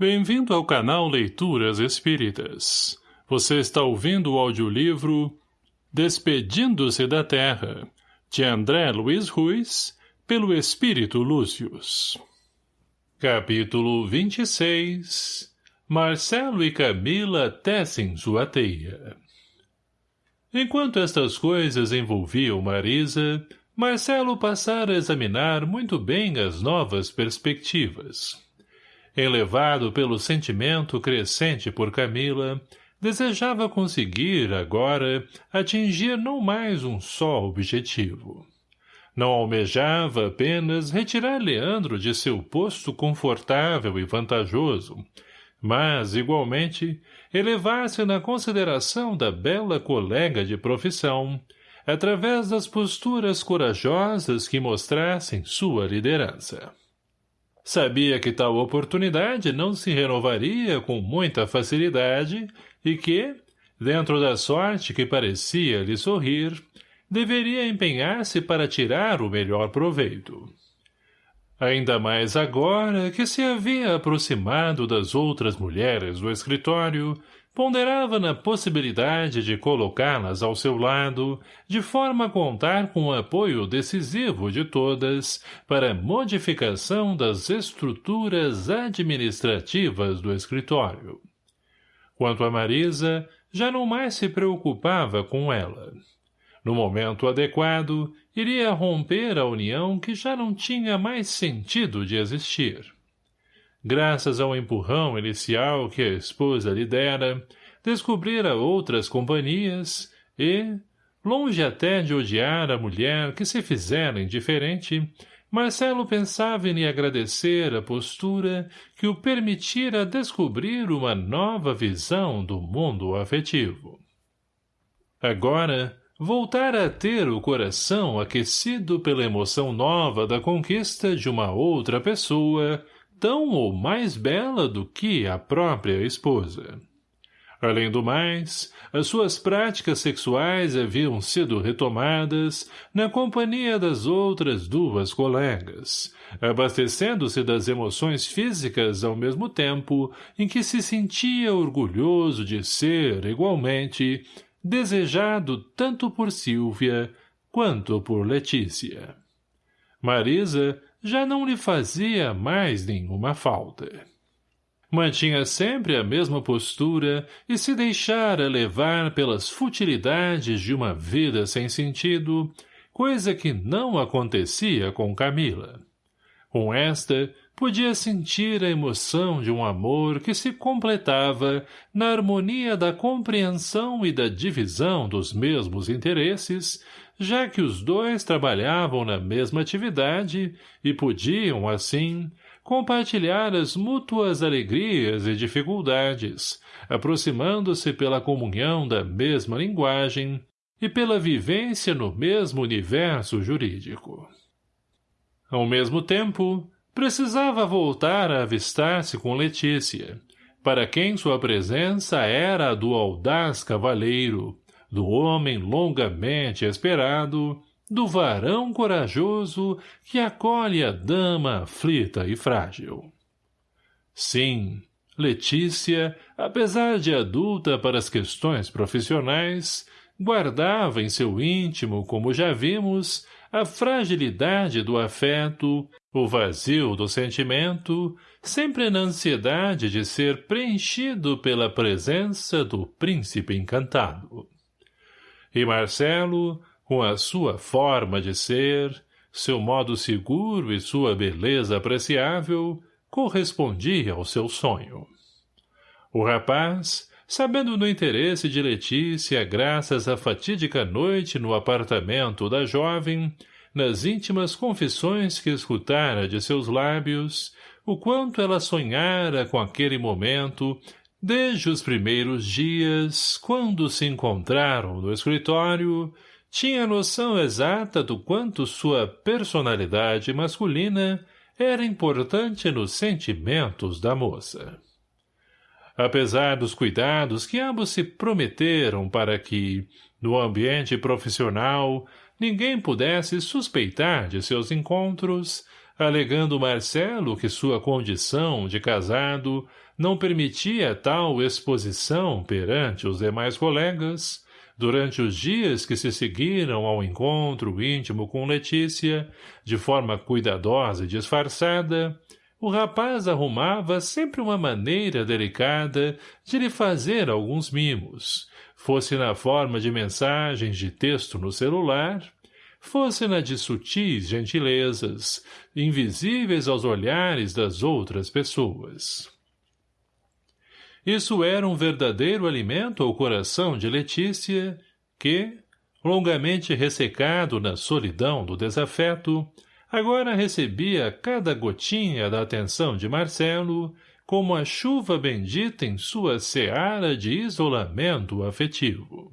Bem-vindo ao canal Leituras Espíritas. Você está ouvindo o audiolivro Despedindo-se da Terra, de André Luiz Ruiz, pelo Espírito Lúcius. Capítulo 26 Marcelo e Camila tecem sua teia. Enquanto estas coisas envolviam Marisa, Marcelo passara a examinar muito bem as novas perspectivas. Elevado pelo sentimento crescente por Camila, desejava conseguir, agora, atingir não mais um só objetivo. Não almejava apenas retirar Leandro de seu posto confortável e vantajoso, mas, igualmente, elevar-se na consideração da bela colega de profissão, através das posturas corajosas que mostrassem sua liderança. Sabia que tal oportunidade não se renovaria com muita facilidade e que, dentro da sorte que parecia lhe sorrir, deveria empenhar-se para tirar o melhor proveito. Ainda mais agora que se havia aproximado das outras mulheres do escritório, ponderava na possibilidade de colocá-las ao seu lado, de forma a contar com o apoio decisivo de todas para a modificação das estruturas administrativas do escritório. Quanto a Marisa, já não mais se preocupava com ela. No momento adequado, iria romper a união que já não tinha mais sentido de existir graças ao empurrão inicial que a esposa lhe dera, descobrira outras companhias e, longe até de odiar a mulher que se fizera indiferente, Marcelo pensava em lhe agradecer a postura que o permitira descobrir uma nova visão do mundo afetivo. Agora, voltara a ter o coração aquecido pela emoção nova da conquista de uma outra pessoa, tão ou mais bela do que a própria esposa. Além do mais, as suas práticas sexuais haviam sido retomadas na companhia das outras duas colegas, abastecendo-se das emoções físicas ao mesmo tempo em que se sentia orgulhoso de ser, igualmente, desejado tanto por Silvia quanto por Letícia. Marisa já não lhe fazia mais nenhuma falta. Mantinha sempre a mesma postura e se deixara levar pelas futilidades de uma vida sem sentido, coisa que não acontecia com Camila. Com esta, podia sentir a emoção de um amor que se completava na harmonia da compreensão e da divisão dos mesmos interesses, já que os dois trabalhavam na mesma atividade e podiam, assim, compartilhar as mútuas alegrias e dificuldades, aproximando-se pela comunhão da mesma linguagem e pela vivência no mesmo universo jurídico. Ao mesmo tempo, precisava voltar a avistar-se com Letícia, para quem sua presença era a do audaz cavaleiro, do homem longamente esperado, do varão corajoso que acolhe a dama aflita e frágil. Sim, Letícia, apesar de adulta para as questões profissionais, guardava em seu íntimo, como já vimos, a fragilidade do afeto, o vazio do sentimento, sempre na ansiedade de ser preenchido pela presença do príncipe encantado. E Marcelo, com a sua forma de ser, seu modo seguro e sua beleza apreciável, correspondia ao seu sonho. O rapaz, sabendo do interesse de Letícia graças à fatídica noite no apartamento da jovem, nas íntimas confissões que escutara de seus lábios, o quanto ela sonhara com aquele momento Desde os primeiros dias, quando se encontraram no escritório, tinha noção exata do quanto sua personalidade masculina era importante nos sentimentos da moça. Apesar dos cuidados que ambos se prometeram para que, no ambiente profissional, ninguém pudesse suspeitar de seus encontros, alegando Marcelo que sua condição de casado não permitia tal exposição perante os demais colegas, durante os dias que se seguiram ao encontro íntimo com Letícia, de forma cuidadosa e disfarçada, o rapaz arrumava sempre uma maneira delicada de lhe fazer alguns mimos, fosse na forma de mensagens de texto no celular, fosse na de sutis gentilezas, invisíveis aos olhares das outras pessoas. Isso era um verdadeiro alimento ao coração de Letícia, que, longamente ressecado na solidão do desafeto, agora recebia cada gotinha da atenção de Marcelo como a chuva bendita em sua seara de isolamento afetivo.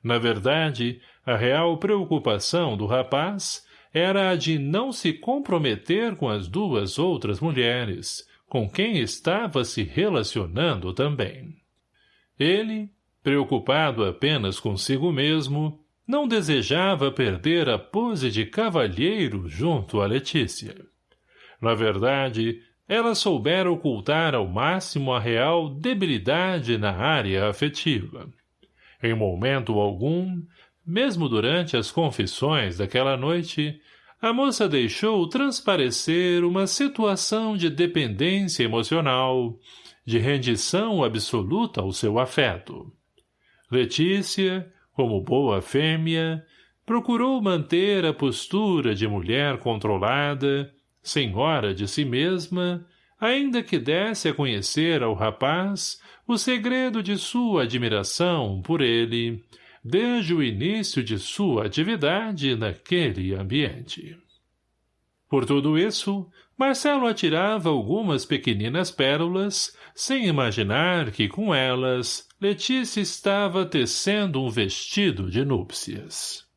Na verdade, a real preocupação do rapaz era a de não se comprometer com as duas outras mulheres, com quem estava se relacionando também. Ele, preocupado apenas consigo mesmo, não desejava perder a pose de cavalheiro junto a Letícia. Na verdade, ela soubera ocultar ao máximo a real debilidade na área afetiva. Em momento algum, mesmo durante as confissões daquela noite, a moça deixou transparecer uma situação de dependência emocional, de rendição absoluta ao seu afeto. Letícia, como boa fêmea, procurou manter a postura de mulher controlada, senhora de si mesma, ainda que desse a conhecer ao rapaz o segredo de sua admiração por ele, desde o início de sua atividade naquele ambiente. Por tudo isso, Marcelo atirava algumas pequeninas pérolas, sem imaginar que, com elas, Letícia estava tecendo um vestido de núpcias.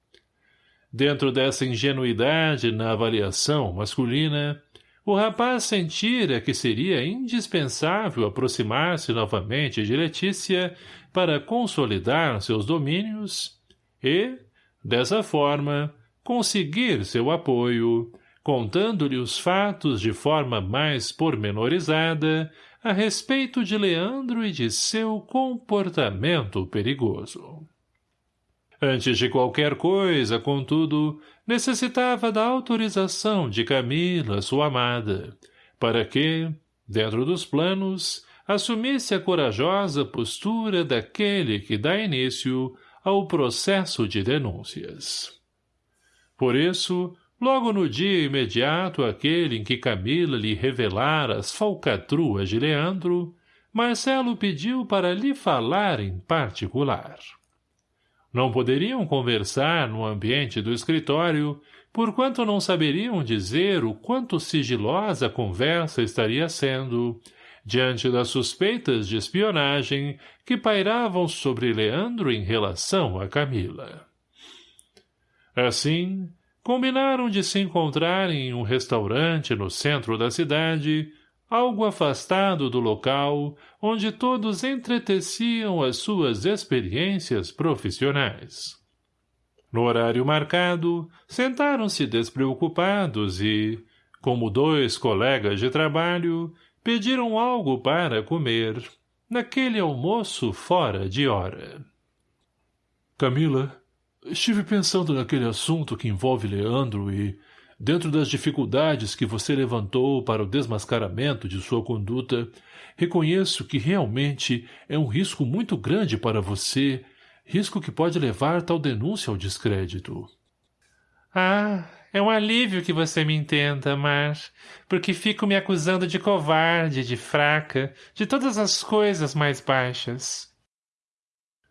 Dentro dessa ingenuidade na avaliação masculina, o rapaz sentira que seria indispensável aproximar-se novamente de Letícia para consolidar seus domínios e, dessa forma, conseguir seu apoio, contando-lhe os fatos de forma mais pormenorizada a respeito de Leandro e de seu comportamento perigoso. Antes de qualquer coisa, contudo, necessitava da autorização de Camila, sua amada, para que, dentro dos planos, assumisse a corajosa postura daquele que dá início ao processo de denúncias. Por isso, logo no dia imediato àquele em que Camila lhe revelara as falcatruas de Leandro, Marcelo pediu para lhe falar em particular. Não poderiam conversar no ambiente do escritório, porquanto não saberiam dizer o quanto sigilosa a conversa estaria sendo, diante das suspeitas de espionagem que pairavam sobre Leandro em relação a Camila. Assim, combinaram de se encontrar em um restaurante no centro da cidade, algo afastado do local onde todos entreteciam as suas experiências profissionais. No horário marcado, sentaram-se despreocupados e, como dois colegas de trabalho, pediram algo para comer, naquele almoço fora de hora. Camila, estive pensando naquele assunto que envolve Leandro e, Dentro das dificuldades que você levantou para o desmascaramento de sua conduta, reconheço que realmente é um risco muito grande para você, risco que pode levar tal denúncia ao descrédito. Ah, é um alívio que você me entenda, Mar, porque fico me acusando de covarde, de fraca, de todas as coisas mais baixas.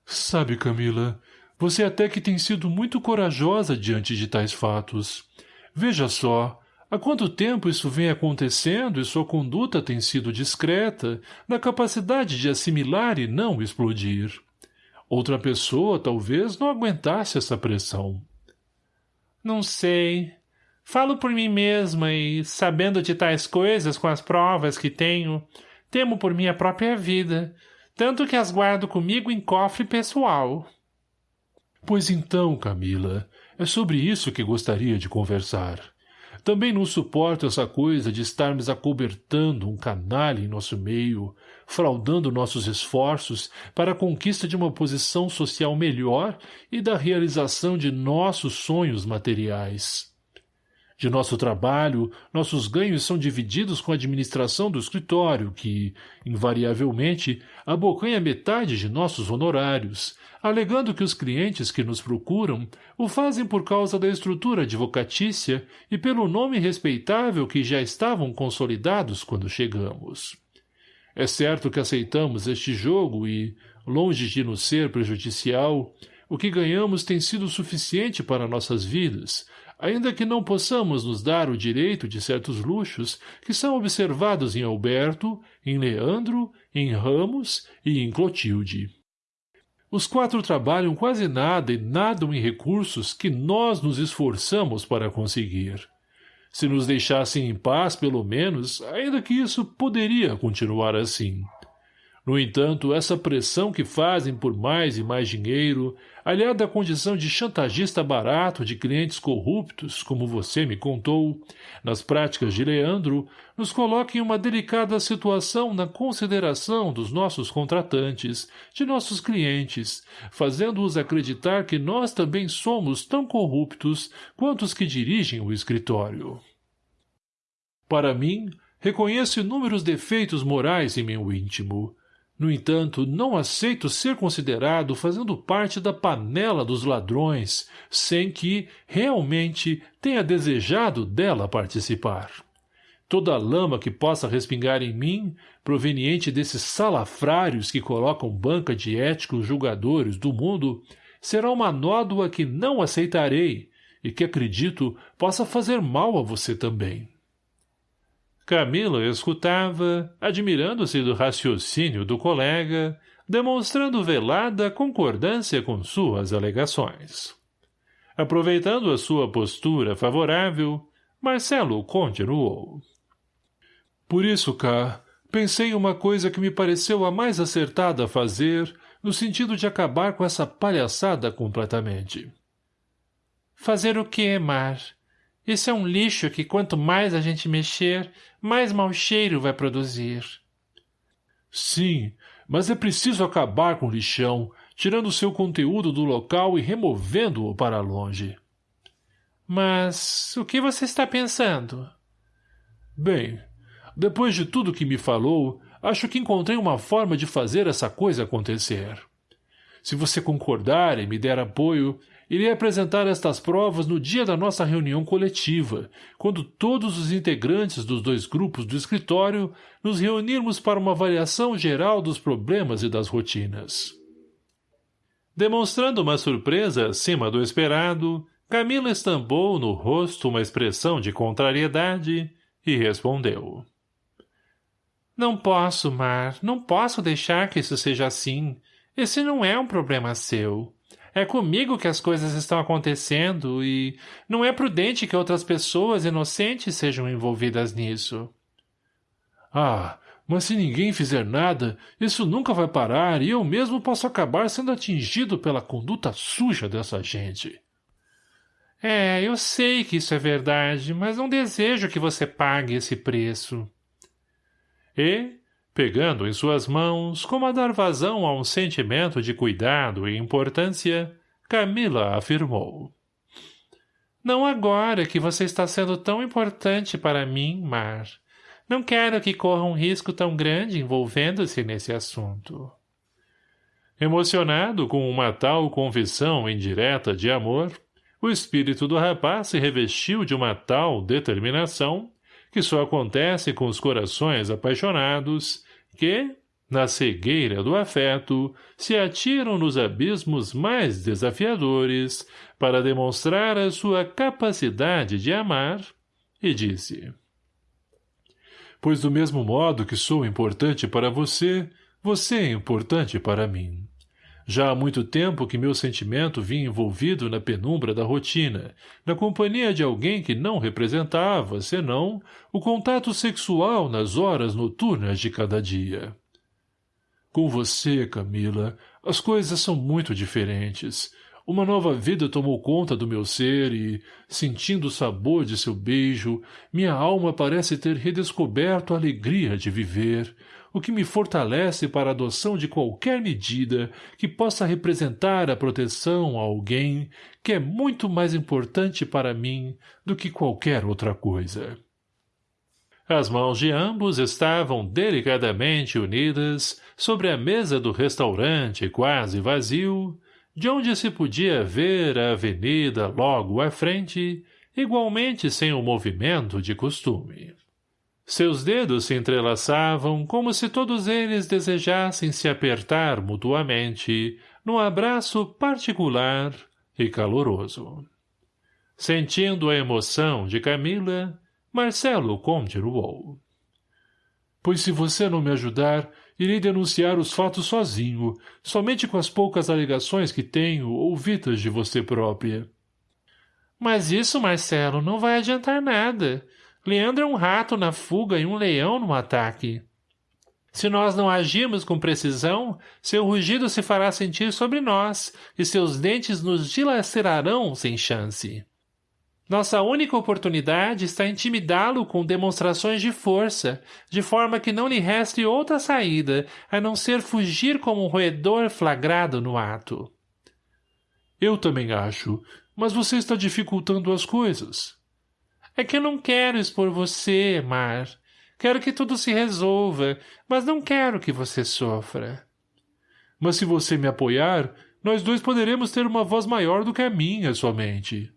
Sabe, Camila, você até que tem sido muito corajosa diante de tais fatos. Veja só, há quanto tempo isso vem acontecendo e sua conduta tem sido discreta, na capacidade de assimilar e não explodir. Outra pessoa talvez não aguentasse essa pressão. Não sei. Falo por mim mesma e, sabendo de tais coisas com as provas que tenho, temo por minha própria vida, tanto que as guardo comigo em cofre pessoal. Pois então, Camila, é sobre isso que gostaria de conversar. também não suporto essa coisa de estarmos acobertando um canalha em nosso meio, fraudando nossos esforços para a conquista de uma posição social melhor e da realização de nossos sonhos materiais. De nosso trabalho, nossos ganhos são divididos com a administração do escritório, que, invariavelmente, abocanha metade de nossos honorários, alegando que os clientes que nos procuram o fazem por causa da estrutura advocatícia e pelo nome respeitável que já estavam consolidados quando chegamos. É certo que aceitamos este jogo e, longe de nos ser prejudicial, o que ganhamos tem sido suficiente para nossas vidas, ainda que não possamos nos dar o direito de certos luxos que são observados em Alberto, em Leandro, em Ramos e em Clotilde. Os quatro trabalham quase nada e nadam em recursos que nós nos esforçamos para conseguir. Se nos deixassem em paz, pelo menos, ainda que isso poderia continuar assim. No entanto, essa pressão que fazem por mais e mais dinheiro, aliada à condição de chantagista barato de clientes corruptos, como você me contou, nas práticas de Leandro, nos coloca em uma delicada situação na consideração dos nossos contratantes, de nossos clientes, fazendo-os acreditar que nós também somos tão corruptos quanto os que dirigem o escritório. Para mim, reconheço inúmeros defeitos morais em meu íntimo, no entanto, não aceito ser considerado fazendo parte da panela dos ladrões, sem que, realmente, tenha desejado dela participar. Toda lama que possa respingar em mim, proveniente desses salafrários que colocam banca de éticos julgadores do mundo, será uma nódoa que não aceitarei e que acredito possa fazer mal a você também. Camila escutava, admirando-se do raciocínio do colega, demonstrando velada concordância com suas alegações. Aproveitando a sua postura favorável, Marcelo continuou. Por isso, cá, pensei uma coisa que me pareceu a mais acertada a fazer, no sentido de acabar com essa palhaçada completamente. Fazer o quê, Mar? Isso é um lixo que quanto mais a gente mexer, mais mau cheiro vai produzir. Sim, mas é preciso acabar com o lixão, tirando seu conteúdo do local e removendo-o para longe. Mas o que você está pensando? Bem, depois de tudo que me falou, acho que encontrei uma forma de fazer essa coisa acontecer. Se você concordar e me der apoio, Irei apresentar estas provas no dia da nossa reunião coletiva, quando todos os integrantes dos dois grupos do escritório nos reunirmos para uma avaliação geral dos problemas e das rotinas. Demonstrando uma surpresa acima do esperado, Camila estampou no rosto uma expressão de contrariedade e respondeu. Não posso, Mar, não posso deixar que isso seja assim. Esse não é um problema seu. É comigo que as coisas estão acontecendo e não é prudente que outras pessoas inocentes sejam envolvidas nisso. Ah, mas se ninguém fizer nada, isso nunca vai parar e eu mesmo posso acabar sendo atingido pela conduta suja dessa gente. É, eu sei que isso é verdade, mas não desejo que você pague esse preço. E, pegando em suas mãos, como a dar vazão a um sentimento de cuidado e importância, Camila afirmou. Não agora que você está sendo tão importante para mim, Mar. Não quero que corra um risco tão grande envolvendo-se nesse assunto. Emocionado com uma tal confissão indireta de amor, o espírito do rapaz se revestiu de uma tal determinação que só acontece com os corações apaixonados, que, na cegueira do afeto, se atiram nos abismos mais desafiadores para demonstrar a sua capacidade de amar, e disse, Pois do mesmo modo que sou importante para você, você é importante para mim. Já há muito tempo que meu sentimento vinha envolvido na penumbra da rotina, na companhia de alguém que não representava, senão, o contato sexual nas horas noturnas de cada dia. Com você, Camila, as coisas são muito diferentes. Uma nova vida tomou conta do meu ser e, sentindo o sabor de seu beijo, minha alma parece ter redescoberto a alegria de viver, o que me fortalece para a adoção de qualquer medida que possa representar a proteção a alguém que é muito mais importante para mim do que qualquer outra coisa. As mãos de ambos estavam delicadamente unidas sobre a mesa do restaurante quase vazio, de onde se podia ver a avenida logo à frente, igualmente sem o movimento de costume. Seus dedos se entrelaçavam como se todos eles desejassem se apertar mutuamente num abraço particular e caloroso. Sentindo a emoção de Camila, Marcelo continuou. Pois se você não me ajudar, Irei denunciar os fatos sozinho, somente com as poucas alegações que tenho ouvidas de você própria. Mas isso, Marcelo, não vai adiantar nada. Leandro é um rato na fuga e um leão no ataque. Se nós não agirmos com precisão, seu rugido se fará sentir sobre nós, e seus dentes nos dilacerarão sem chance. Nossa única oportunidade está intimidá-lo com demonstrações de força, de forma que não lhe reste outra saída, a não ser fugir como um roedor flagrado no ato. Eu também acho, mas você está dificultando as coisas. É que eu não quero expor você, Mar. Quero que tudo se resolva, mas não quero que você sofra. Mas se você me apoiar, nós dois poderemos ter uma voz maior do que a minha somente.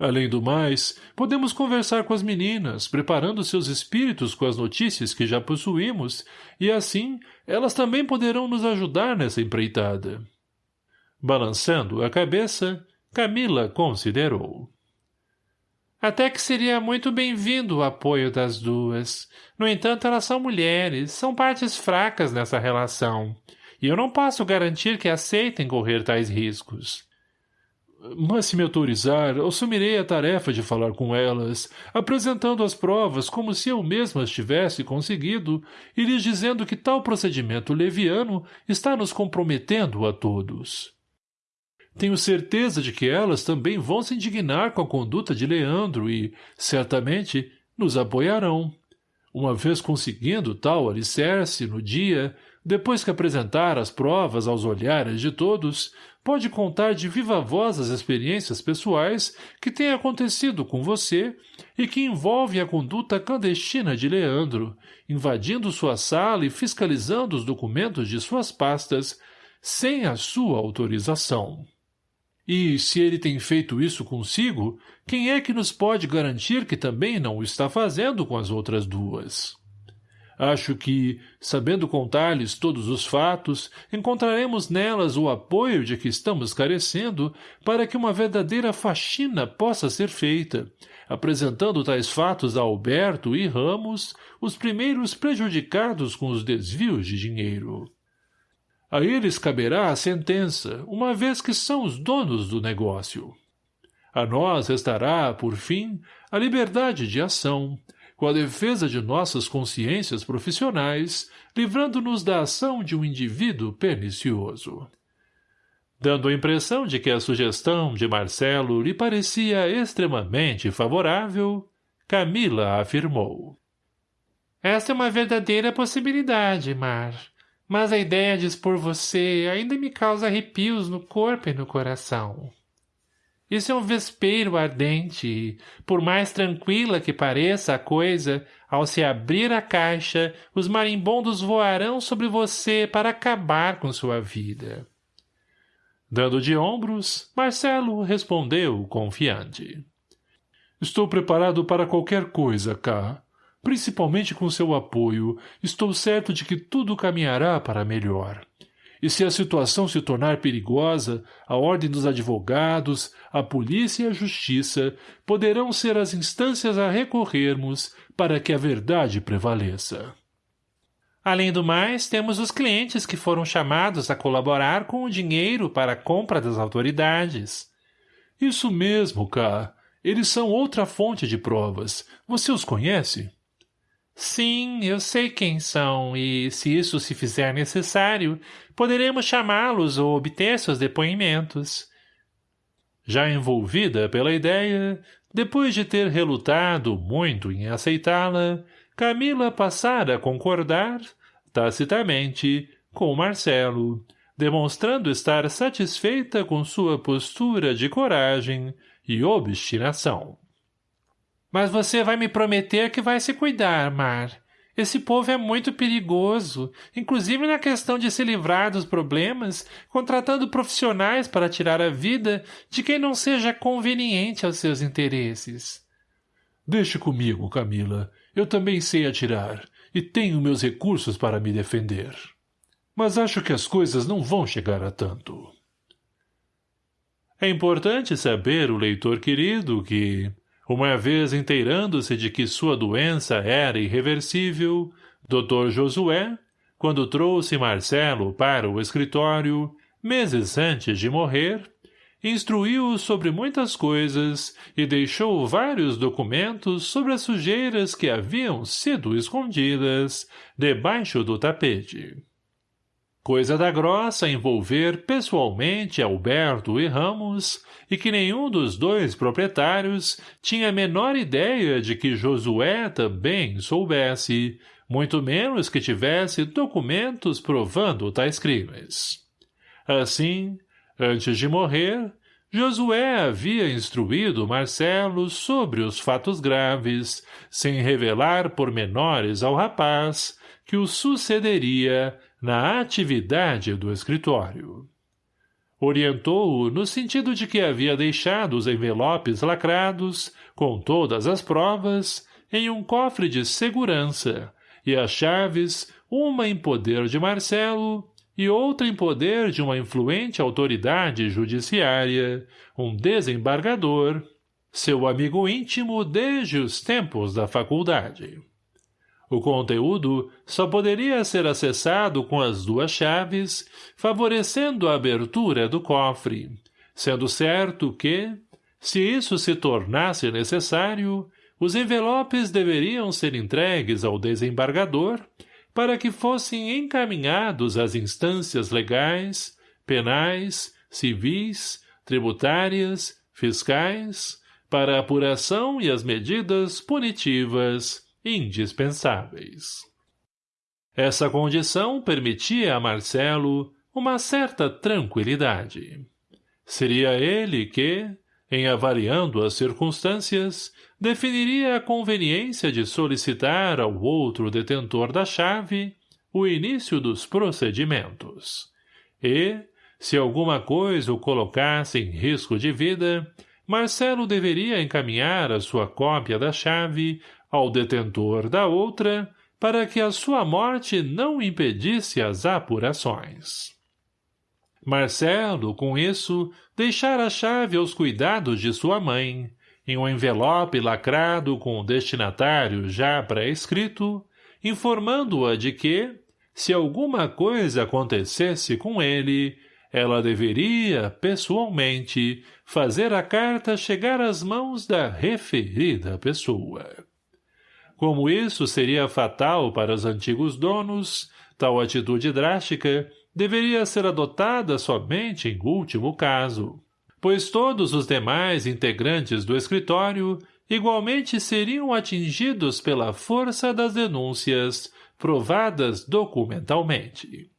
Além do mais, podemos conversar com as meninas, preparando seus espíritos com as notícias que já possuímos, e assim elas também poderão nos ajudar nessa empreitada. Balançando a cabeça, Camila considerou. Até que seria muito bem-vindo o apoio das duas. No entanto, elas são mulheres, são partes fracas nessa relação, e eu não posso garantir que aceitem correr tais riscos. Mas se me autorizar, assumirei a tarefa de falar com elas, apresentando as provas como se eu mesma as tivesse conseguido e lhes dizendo que tal procedimento leviano está nos comprometendo a todos. Tenho certeza de que elas também vão se indignar com a conduta de Leandro e, certamente, nos apoiarão. Uma vez conseguindo tal alicerce no dia, depois que apresentar as provas aos olhares de todos, pode contar de viva voz as experiências pessoais que têm acontecido com você e que envolvem a conduta clandestina de Leandro, invadindo sua sala e fiscalizando os documentos de suas pastas, sem a sua autorização. E, se ele tem feito isso consigo, quem é que nos pode garantir que também não o está fazendo com as outras duas? Acho que, sabendo contar-lhes todos os fatos, encontraremos nelas o apoio de que estamos carecendo para que uma verdadeira faxina possa ser feita, apresentando tais fatos a Alberto e Ramos, os primeiros prejudicados com os desvios de dinheiro. A eles caberá a sentença, uma vez que são os donos do negócio. A nós restará, por fim, a liberdade de ação, com a defesa de nossas consciências profissionais, livrando-nos da ação de um indivíduo pernicioso. Dando a impressão de que a sugestão de Marcelo lhe parecia extremamente favorável, Camila afirmou. Esta é uma verdadeira possibilidade, Mar. Mas a ideia de expor você ainda me causa arrepios no corpo e no coração. Isso é um vespeiro ardente e, por mais tranquila que pareça a coisa, ao se abrir a caixa, os marimbondos voarão sobre você para acabar com sua vida. Dando de ombros, Marcelo respondeu confiante. Estou preparado para qualquer coisa, cá. Principalmente com seu apoio, estou certo de que tudo caminhará para melhor e se a situação se tornar perigosa, a ordem dos advogados, a polícia e a justiça poderão ser as instâncias a recorrermos para que a verdade prevaleça. Além do mais, temos os clientes que foram chamados a colaborar com o dinheiro para a compra das autoridades. Isso mesmo, K. Eles são outra fonte de provas. Você os conhece? Sim, eu sei quem são, e, se isso se fizer necessário, poderemos chamá-los ou obter seus depoimentos. Já envolvida pela ideia, depois de ter relutado muito em aceitá-la, Camila passara a concordar, tacitamente, com Marcelo, demonstrando estar satisfeita com sua postura de coragem e obstinação. Mas você vai me prometer que vai se cuidar, Mar. Esse povo é muito perigoso, inclusive na questão de se livrar dos problemas, contratando profissionais para tirar a vida de quem não seja conveniente aos seus interesses. Deixe comigo, Camila. Eu também sei atirar, e tenho meus recursos para me defender. Mas acho que as coisas não vão chegar a tanto. É importante saber, o leitor querido, que, uma vez inteirando-se de que sua doença era irreversível, Dr. Josué, quando trouxe Marcelo para o escritório, meses antes de morrer, instruiu-o sobre muitas coisas e deixou vários documentos sobre as sujeiras que haviam sido escondidas debaixo do tapete. Coisa da grossa envolver pessoalmente Alberto e Ramos, e que nenhum dos dois proprietários tinha a menor ideia de que Josué também soubesse, muito menos que tivesse documentos provando tais crimes. Assim, antes de morrer, Josué havia instruído Marcelo sobre os fatos graves, sem revelar pormenores ao rapaz, que o sucederia na atividade do escritório. Orientou-o no sentido de que havia deixado os envelopes lacrados, com todas as provas, em um cofre de segurança, e as chaves, uma em poder de Marcelo e outra em poder de uma influente autoridade judiciária, um desembargador, seu amigo íntimo desde os tempos da faculdade. O conteúdo só poderia ser acessado com as duas chaves, favorecendo a abertura do cofre, sendo certo que, se isso se tornasse necessário, os envelopes deveriam ser entregues ao desembargador para que fossem encaminhados às instâncias legais, penais, civis, tributárias, fiscais, para apuração e as medidas punitivas indispensáveis. Essa condição permitia a Marcelo uma certa tranquilidade. Seria ele que, em avaliando as circunstâncias, definiria a conveniência de solicitar ao outro detentor da chave o início dos procedimentos. E, se alguma coisa o colocasse em risco de vida, Marcelo deveria encaminhar a sua cópia da chave ao detentor da outra para que a sua morte não impedisse as apurações. Marcelo, com isso, deixara a chave aos cuidados de sua mãe, em um envelope lacrado com o destinatário já pré-escrito, informando-a de que, se alguma coisa acontecesse com ele, ela deveria, pessoalmente, fazer a carta chegar às mãos da referida pessoa. Como isso seria fatal para os antigos donos, tal atitude drástica deveria ser adotada somente em último caso, pois todos os demais integrantes do escritório igualmente seriam atingidos pela força das denúncias provadas documentalmente.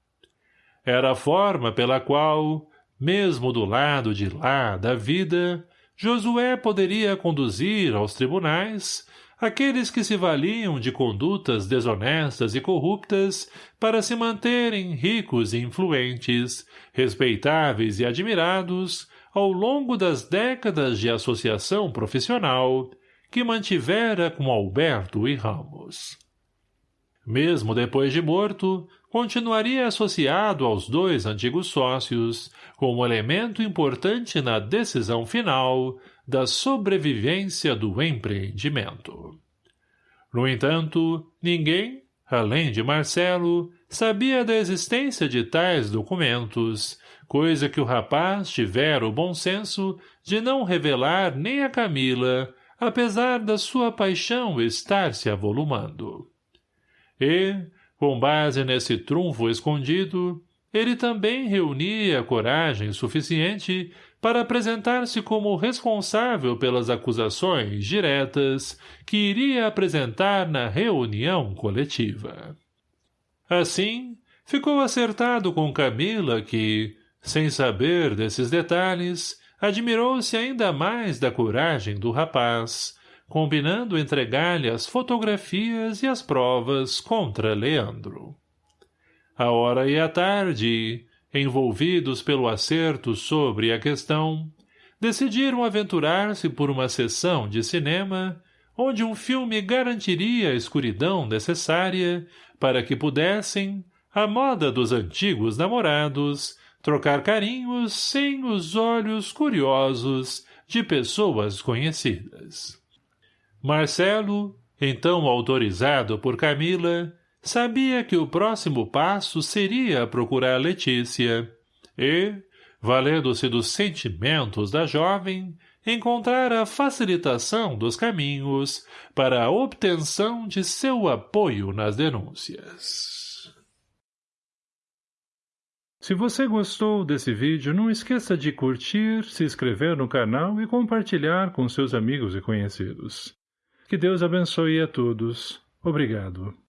Era a forma pela qual, mesmo do lado de lá da vida, Josué poderia conduzir aos tribunais aqueles que se valiam de condutas desonestas e corruptas para se manterem ricos e influentes, respeitáveis e admirados ao longo das décadas de associação profissional que mantivera com Alberto e Ramos. Mesmo depois de morto, continuaria associado aos dois antigos sócios, como elemento importante na decisão final da sobrevivência do empreendimento. No entanto, ninguém, além de Marcelo, sabia da existência de tais documentos, coisa que o rapaz tivera o bom senso de não revelar nem a Camila, apesar da sua paixão estar se avolumando. E, com base nesse trunfo escondido, ele também reunia coragem suficiente para apresentar-se como responsável pelas acusações diretas que iria apresentar na reunião coletiva. Assim, ficou acertado com Camila que, sem saber desses detalhes, admirou-se ainda mais da coragem do rapaz, combinando entregar-lhe as fotografias e as provas contra Leandro. A hora e a tarde, envolvidos pelo acerto sobre a questão, decidiram aventurar-se por uma sessão de cinema onde um filme garantiria a escuridão necessária para que pudessem, à moda dos antigos namorados, trocar carinhos sem os olhos curiosos de pessoas conhecidas. Marcelo, então autorizado por Camila, Sabia que o próximo passo seria procurar Letícia e, valendo-se dos sentimentos da jovem, encontrar a facilitação dos caminhos para a obtenção de seu apoio nas denúncias. Se você gostou desse vídeo, não esqueça de curtir, se inscrever no canal e compartilhar com seus amigos e conhecidos. Que Deus abençoe a todos. Obrigado.